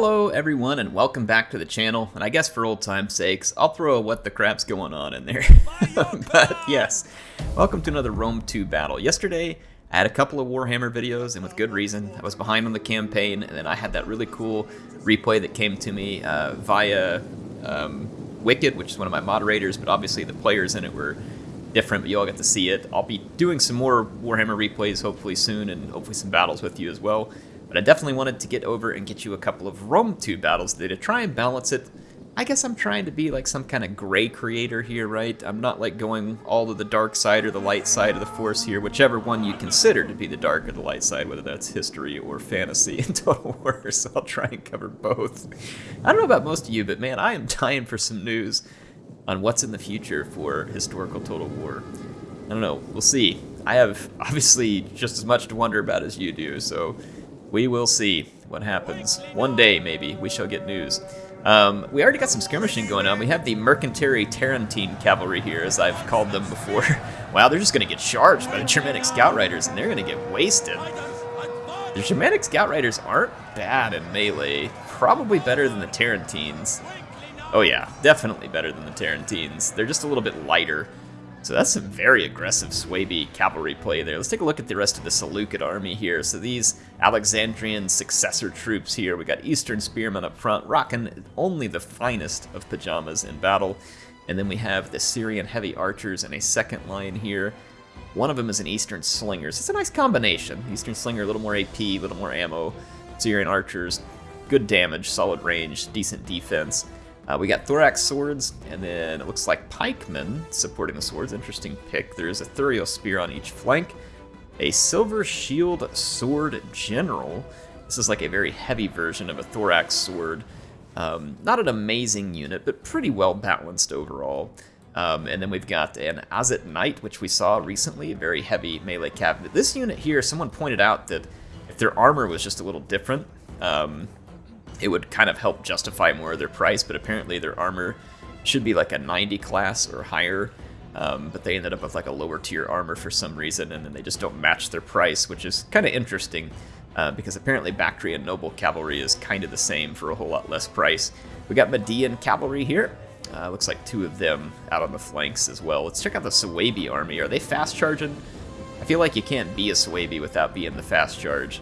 Hello everyone and welcome back to the channel, and I guess for old time's sakes, I'll throw a what the crap's going on in there. but yes, welcome to another Rome 2 battle. Yesterday, I had a couple of Warhammer videos, and with good reason. I was behind on the campaign, and then I had that really cool replay that came to me uh, via um, Wicked, which is one of my moderators, but obviously the players in it were different, but you all get to see it. I'll be doing some more Warhammer replays hopefully soon, and hopefully some battles with you as well. But I definitely wanted to get over and get you a couple of Rome 2 battles today to try and balance it. I guess I'm trying to be like some kind of gray creator here, right? I'm not like going all to the dark side or the light side of the Force here, whichever one you consider to be the dark or the light side, whether that's history or fantasy in Total War, so I'll try and cover both. I don't know about most of you, but man, I am dying for some news on what's in the future for historical Total War. I don't know, we'll see. I have obviously just as much to wonder about as you do, so we will see what happens. One day, maybe, we shall get news. Um, we already got some skirmishing going on. We have the Mercenary Tarentine Cavalry here, as I've called them before. wow, they're just going to get charged by the Germanic Scout Riders, and they're going to get wasted. The Germanic Scout Riders aren't bad in melee. Probably better than the Tarentines. Oh yeah, definitely better than the Tarentines. They're just a little bit lighter. So that's some very aggressive Suebi cavalry play there. Let's take a look at the rest of the Seleucid army here. So these Alexandrian successor troops here, we got Eastern Spearmen up front, rocking only the finest of pajamas in battle. And then we have the Syrian heavy archers in a second line here. One of them is an Eastern Slingers. It's a nice combination. Eastern Slinger, a little more AP, a little more ammo. Syrian archers, good damage, solid range, decent defense. Uh, we got Thorax Swords, and then it looks like Pikemen supporting the swords. Interesting pick. There is a Thureos Spear on each flank. A Silver Shield Sword General. This is like a very heavy version of a Thorax Sword. Um, not an amazing unit, but pretty well balanced overall. Um, and then we've got an Azat Knight, which we saw recently, a very heavy melee cabinet. This unit here, someone pointed out that if their armor was just a little different, um, it would kind of help justify more of their price, but apparently their armor should be like a 90 class or higher. Um, but they ended up with like a lower tier armor for some reason, and then they just don't match their price, which is kind of interesting uh, because apparently Bactrian Noble Cavalry is kind of the same for a whole lot less price. We got Median Cavalry here. Uh, looks like two of them out on the flanks as well. Let's check out the Suebi army. Are they fast charging? I feel like you can't be a Suebi without being the fast charge.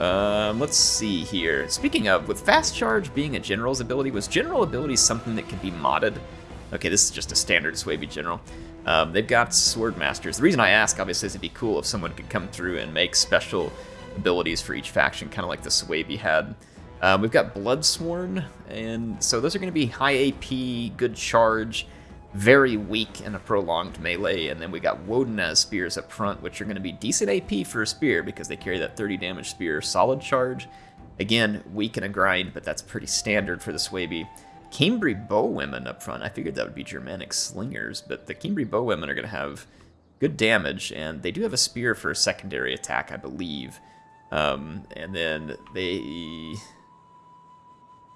Um, let's see here. Speaking of, with Fast Charge being a General's ability, was General ability something that could be modded? Okay, this is just a standard Suebi General. Um, they've got Sword Masters. The reason I ask, obviously, is it'd be cool if someone could come through and make special abilities for each faction, kind of like the Suebi had. Um, we've got Bloodsworn, and so those are going to be high AP, good charge, very weak in a prolonged melee, and then we got Wodenaz spears up front, which are going to be decent AP for a spear because they carry that 30 damage spear solid charge. Again, weak in a grind, but that's pretty standard for the Suebi. Cimbri bowwomen up front, I figured that would be Germanic slingers, but the Cimbri bowwomen are going to have good damage, and they do have a spear for a secondary attack, I believe. Um, and then they...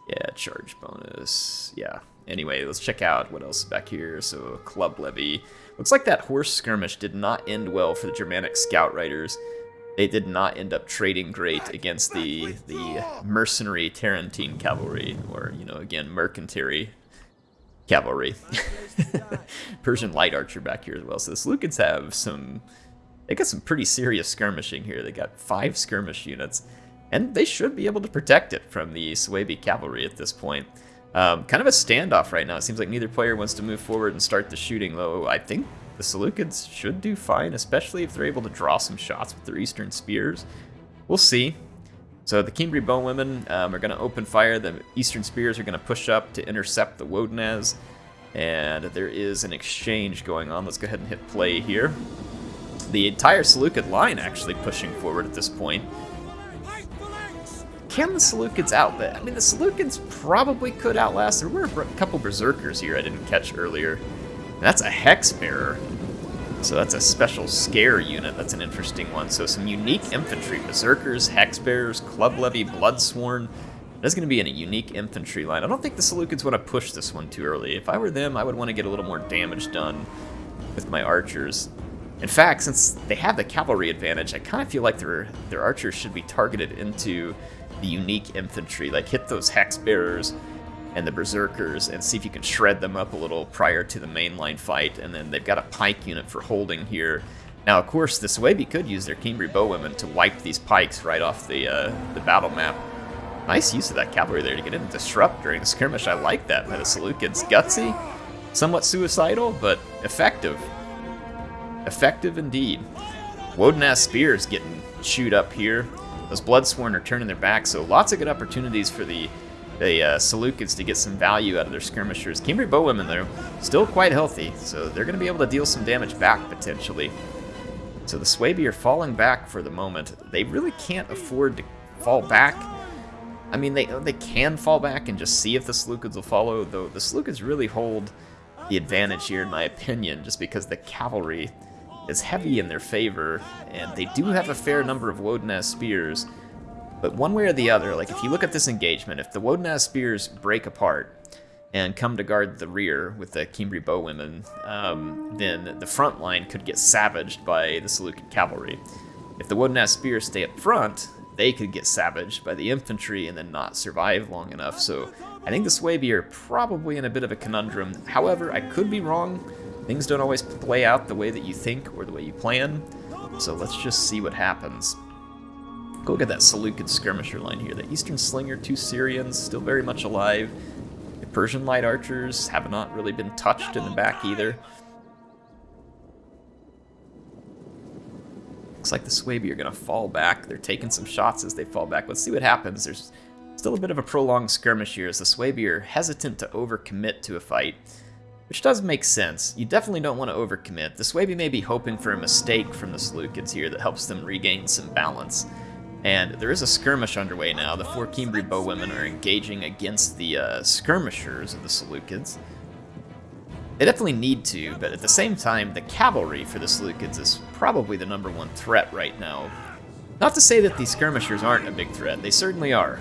Yeah, charge bonus. Yeah, Anyway, let's check out what else is back here. So, Club Levy. Looks like that horse skirmish did not end well for the Germanic Scout Riders. They did not end up trading great against the the mercenary Tarentine cavalry, or, you know, again, mercantary cavalry. Persian light archer back here as well. So the Seleucids have some... They got some pretty serious skirmishing here. They got five skirmish units, and they should be able to protect it from the Suebi cavalry at this point. Um, kind of a standoff right now. It seems like neither player wants to move forward and start the shooting, though I think the Seleucids should do fine, especially if they're able to draw some shots with their Eastern Spears. We'll see. So the Cimbri Bowwomen um, are going to open fire. The Eastern Spears are going to push up to intercept the Wodenaz. And there is an exchange going on. Let's go ahead and hit play here. The entire Seleucid line actually pushing forward at this point. Can the Seleucids out I mean, the Seleucids probably could outlast. There were a couple Berserkers here I didn't catch earlier. That's a Hex Bearer. So that's a special scare unit. That's an interesting one. So some unique infantry. Berserkers, Hex Bearers, Club Levy, Bloodsworn. That's going to be in a unique infantry line. I don't think the Seleucids want to push this one too early. If I were them, I would want to get a little more damage done with my archers. In fact, since they have the cavalry advantage, I kind of feel like their their archers should be targeted into the unique infantry. Like hit those hex bearers and the berserkers and see if you can shred them up a little prior to the mainline fight. And then they've got a pike unit for holding here. Now, of course, the Suebi could use their Cimbri bowwomen to wipe these pikes right off the uh, the battle map. Nice use of that cavalry there to get in and disrupt during the skirmish. I like that by the Seleucids. Gutsy, somewhat suicidal, but effective. Effective indeed. Woden spears getting chewed up here. Those Bloodsworn are turning their back, so lots of good opportunities for the the uh, Seleucids to get some value out of their skirmishers. Cimbri bowwomen, though, still quite healthy, so they're going to be able to deal some damage back, potentially. So the Suebi are falling back for the moment. They really can't afford to fall back. I mean, they they can fall back and just see if the Seleucids will follow, though the Seleucids really hold the advantage here, in my opinion, just because the cavalry is heavy in their favor, and they do have a fair number of Woden spears. But one way or the other, like if you look at this engagement, if the Woden spears break apart and come to guard the rear with the Cimbri bowwomen, um, then the front line could get savaged by the Seleucid cavalry. If the Woden spears stay up front, they could get savaged by the infantry and then not survive long enough. So I think the Suebi are probably in a bit of a conundrum. However, I could be wrong. Things don't always play out the way that you think or the way you plan, so let's just see what happens. Go at that Seleucid skirmisher line here. The Eastern Slinger, two Syrians, still very much alive. The Persian light archers have not really been touched in the back either. Looks like the Suebi are going to fall back. They're taking some shots as they fall back. Let's see what happens. There's still a bit of a prolonged skirmish here as the Suebi are hesitant to overcommit to a fight. Which does make sense. You definitely don't want to overcommit. The Suebi may be hoping for a mistake from the Seleucids here that helps them regain some balance. And there is a skirmish underway now. The four Cimbri bowwomen are engaging against the uh, skirmishers of the Seleucids. They definitely need to, but at the same time, the cavalry for the Seleucids is probably the number one threat right now. Not to say that these skirmishers aren't a big threat, they certainly are.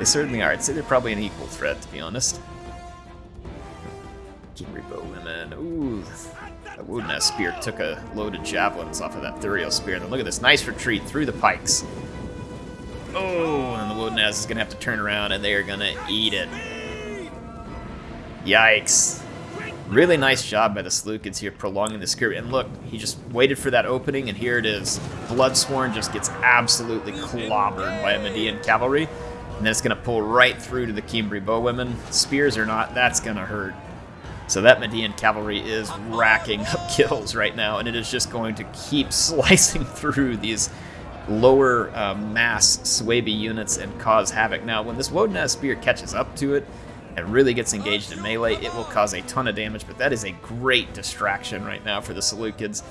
They certainly are. I'd say they're probably an equal threat, to be honest. Cimbri bowwomen. Ooh, that Woden spear took a load of javelins off of that Thureos spear. And then look at this nice retreat through the pikes. Oh, and the Woden is going to have to turn around and they are going to eat it. Yikes. Really nice job by the Seleucids here prolonging the skirmish. And look, he just waited for that opening, and here it is. Bloodsworn just gets absolutely clobbered by a Median cavalry. And then it's going to pull right through to the Cimbri bowwomen. Spears or not, that's going to hurt. So that Median cavalry is racking up kills right now, and it is just going to keep slicing through these lower uh, mass Suebi units and cause havoc. Now, when this Woden spear catches up to it and really gets engaged in melee, it will cause a ton of damage, but that is a great distraction right now for the Seleucids,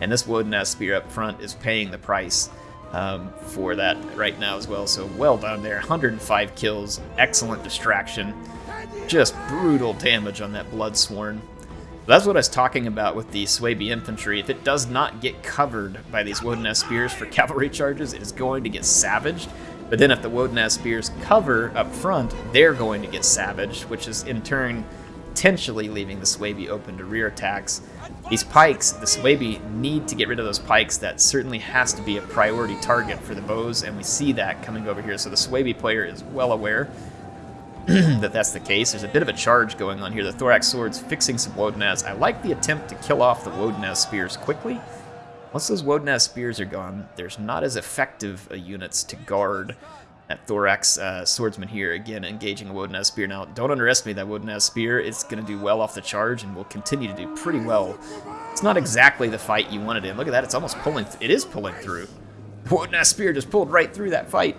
and this Woden spear up front is paying the price. Um, for that right now as well. So well done there. 105 kills, excellent distraction just brutal damage on that Bloodsworn. That's what I was talking about with the Suebi infantry. If it does not get covered by these Woden spears for cavalry charges, it is going to get savaged. But then if the Woden spears cover up front, they're going to get savaged, which is in turn potentially leaving the Suebi open to rear attacks. These pikes, the Suebi need to get rid of those pikes. That certainly has to be a priority target for the bows, and we see that coming over here. So the Suebi player is well aware that that's the case. There's a bit of a charge going on here. The Thorax Sword's fixing some Wodenaz. I like the attempt to kill off the Wodenaz spears quickly. Once those Wodenaz spears are gone, there's not as effective units to guard that Thorax uh, Swordsman here, again, engaging a Wodenaz spear. Now, don't underestimate that Wodenaz spear. It's going to do well off the charge and will continue to do pretty well. It's not exactly the fight you wanted in. Look at that. It's almost pulling. It is pulling through. Wodenaz spear just pulled right through that fight.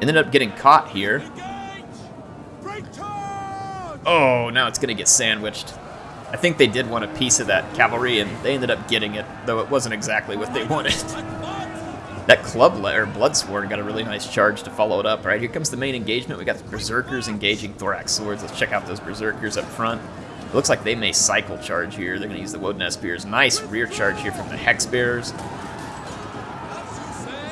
Ended up getting caught here. Oh, now it's going to get sandwiched. I think they did want a piece of that cavalry, and they ended up getting it, though it wasn't exactly what they wanted. that club or Bloodsworn got a really nice charge to follow it up. All right, here comes the main engagement. We got the Berserkers engaging Thorax Swords. Let's check out those Berserkers up front. It looks like they may cycle charge here. They're going to use the Woden Spears. Nice rear charge here from the Hex Bearers.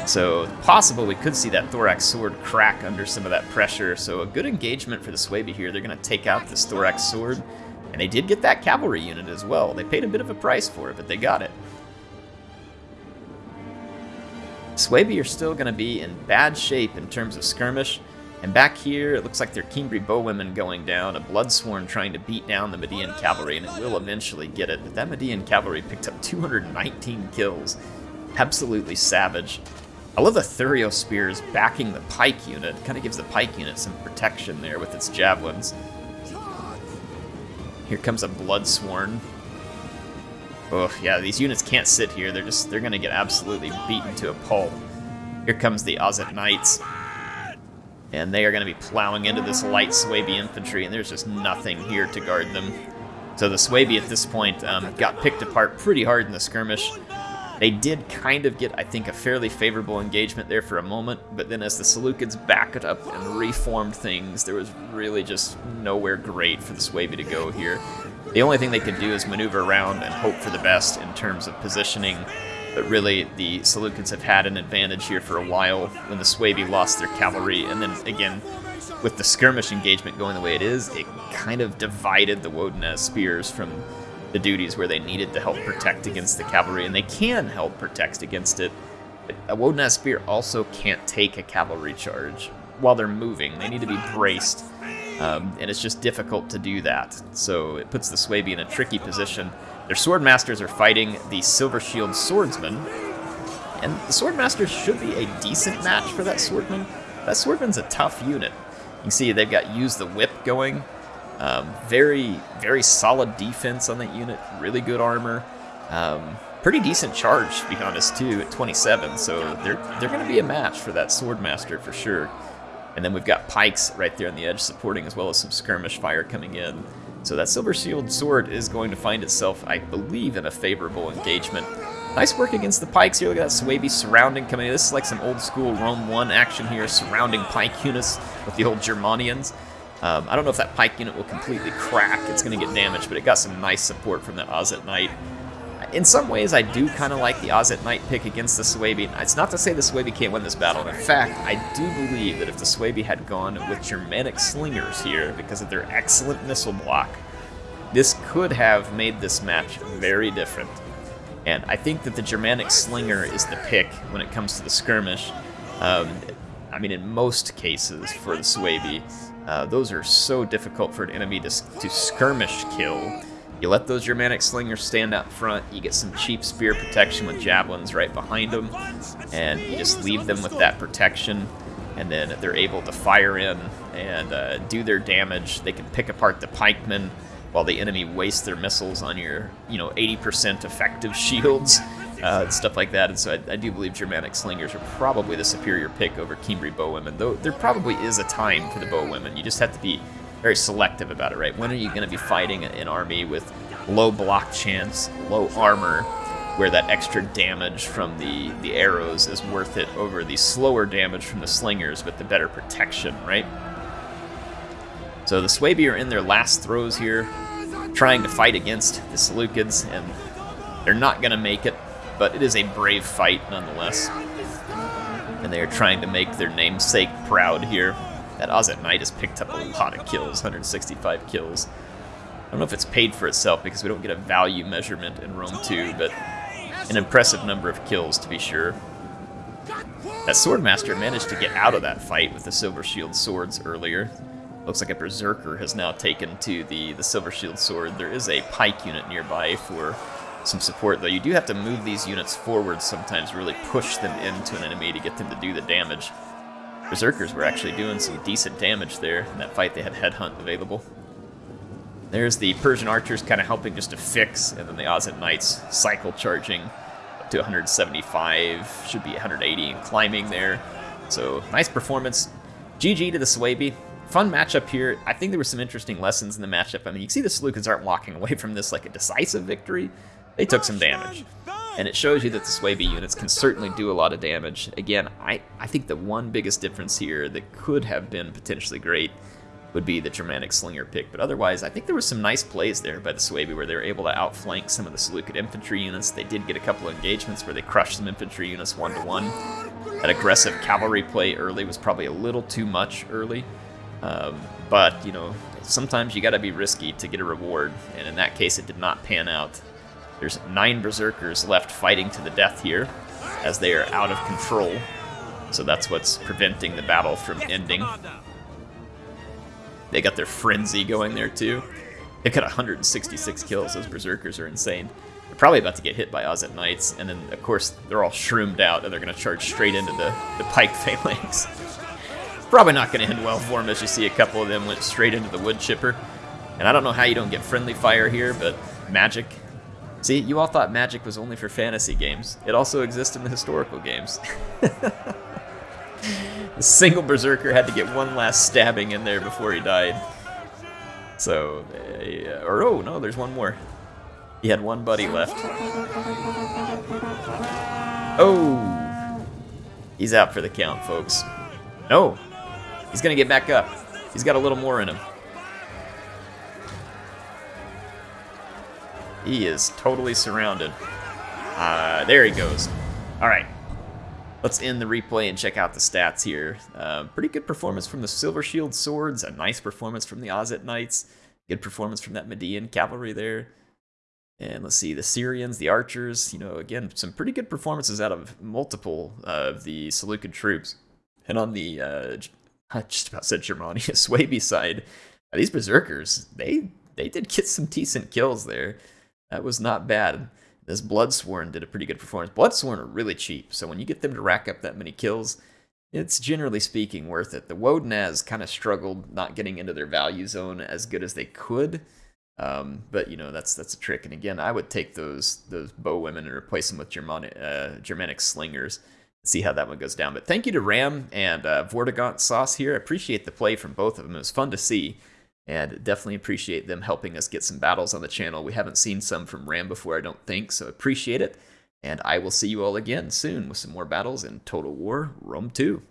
So possible we could see that Thorax Sword crack under some of that pressure. So a good engagement for the Suebi here. They're going to take out this Thorax Sword. And they did get that cavalry unit as well. They paid a bit of a price for it, but they got it. Suebi are still going to be in bad shape in terms of skirmish. And back here, it looks like they're Cimbri bowwomen going down, a Bloodsworn trying to beat down the Median cavalry, and it will eventually get it. But that Median cavalry picked up 219 kills. Absolutely savage. I love the Thureos Spears backing the Pike unit. Kind of gives the Pike unit some protection there with its javelins. Here comes a Bloodsworn. Oh, yeah, these units can't sit here. They're just, they're to get absolutely beaten to a pulp. Here comes the Azat Knights. And they are to be plowing into this light Suebi infantry, and there's just nothing here to guard them. So the Suebi at this point um, got picked apart pretty hard in the skirmish. They did kind of get, I think, a fairly favorable engagement there for a moment, but then as the Seleucids backed up and reformed things, there was really just nowhere great for the Suebi to go here. The only thing they could do is maneuver around and hope for the best in terms of positioning, but really the Seleucids have had an advantage here for a while when the Suebi lost their cavalry, and then again, with the skirmish engagement going the way it is, it kind of divided the Wodenaz spears from the duties where they needed to help protect against the cavalry, and they can help protect against it. A Wodenaz spear also can't take a cavalry charge while they're moving. They need to be braced, um, and it's just difficult to do that. So it puts the Suebi in a tricky position. Their swordmasters are fighting the Silver Shield swordsman, and the swordmasters should be a decent match for that swordman. That swordman's a tough unit. You can see they've got use the whip going, um, very, very solid defense on that unit. Really good armor. Um, pretty decent charge, to be honest, too, at 27. So they're they're going to be a match for that Swordmaster for sure. And then we've got pikes right there on the edge supporting, as well as some skirmish fire coming in. So that Silver Shield sword is going to find itself, I believe, in a favorable engagement. Nice work against the pikes here. Look at that Suebi surrounding coming in. This is like some old school Rome 1 action here, surrounding pike units with the old Germanians. Um, I don't know if that pike unit will completely crack. It's going to get damaged, but it got some nice support from that Azat Knight. In some ways, I do kind of like the Azat Knight pick against the Suebi. It's not to say the Suebi can't win this battle. In fact, I do believe that if the Suebi had gone with Germanic Slingers here, because of their excellent missile block, this could have made this match very different. And I think that the Germanic Slinger is the pick when it comes to the skirmish. Um, I mean, in most cases for the Suebi, uh, those are so difficult for an enemy to, to skirmish kill. You let those Germanic slingers stand out front, you get some cheap spear protection with javelins right behind them, and you just leave them with that protection, and then they're able to fire in and uh, do their damage. They can pick apart the pikemen while the enemy wastes their missiles on your, you know, 80% effective shields uh, stuff like that. And so I, I, do believe Germanic slingers are probably the superior pick over Cimbri bowwomen, though there probably is a time for the bowwomen. You just have to be very selective about it, right? When are you going to be fighting an army with low block chance, low armor, where that extra damage from the, the arrows is worth it over the slower damage from the slingers with the better protection, right? So the Suebi are in their last throws here, trying to fight against the Seleucids, and they're not going to make it but it is a brave fight nonetheless. And they are trying to make their namesake proud here. That Azat Knight has picked up a lot of kills, 165 kills. I don't know if it's paid for itself because we don't get a value measurement in Rome 2, but an impressive number of kills to be sure. That Swordmaster managed to get out of that fight with the Silver Shield swords earlier. Looks like a Berserker has now taken to the, the Silver Shield sword. There is a Pike unit nearby for some support, though. You do have to move these units forward sometimes, really push them into an enemy to get them to do the damage. Berserkers were actually doing some decent damage there in that fight. They had Headhunt available. There's the Persian archers kind of helping just to fix, and then the Azat Knights cycle charging up to 175, should be 180 and climbing there. So nice performance. GG to the Suebi. Fun matchup here. I think there were some interesting lessons in the matchup. I mean, you can see the Seleucids aren't walking away from this like a decisive victory they took some damage. And it shows you that the Suebi units can certainly do a lot of damage. Again, I, I think the one biggest difference here that could have been potentially great would be the Germanic Slinger pick, but otherwise I think there was some nice plays there by the Suebi where they were able to outflank some of the Seleucid infantry units. They did get a couple of engagements where they crushed some infantry units one-to-one. -one. That aggressive cavalry play early was probably a little too much early, um, but, you know, sometimes you gotta be risky to get a reward, and in that case it did not pan out. There's nine Berserkers left fighting to the death here. as they are out of control. So that's what's preventing the battle from ending. They got their frenzy going there too. They got 166 kills. Those berserkers are insane. They're probably about to get hit by Azat Knights, and then of course they're all shroomed out, and they're going to charge straight into the the pike phalanx. probably not going to end well for them, as you see a couple of them went straight into the wood chipper. And I don't know how you don't get friendly fire here, but magic. See, you all thought magic was only for fantasy games. It also exists in the historical games. The single berserker had to get one last stabbing in there before he died. So, uh, or oh no, there's one more. He had one buddy left. Oh, he's out for the count, folks. No, he's gonna get back up. He's got a little more in him. He is totally surrounded. Uh, there he goes. All right, Let's end the replay and check out the stats here. Uh, pretty good performance from the Silver Shield Swords, a nice performance from the Azat Knights, good performance from that Median Cavalry there. And let's see, the Syrians, the Archers, you know, again, some pretty good performances out of multiple of the Seleucid troops. And on the, uh, I just about said Germania, Swaby side, these Berserkers, they, they did get some decent kills there. That was not bad. This Bloodsworn did a pretty good performance. Bloodsworn are really cheap, so when you get them to rack up that many kills, it's generally speaking worth it. The Wodenaz kind of struggled not getting into their value zone as good as they could. Um, but you know that's that's a trick. And again, I would take those those bow women and replace them with Germanic, uh, Germanic slingers. See how that one goes down. But thank you to Ram and uh, Vortigaunt Sauce here. I appreciate the play from both of them. It was fun to see and definitely appreciate them helping us get some battles on the channel. We haven't seen some from Ram before, I don't think, so appreciate it. And I will see you all again soon with some more battles in Total War Rome 2.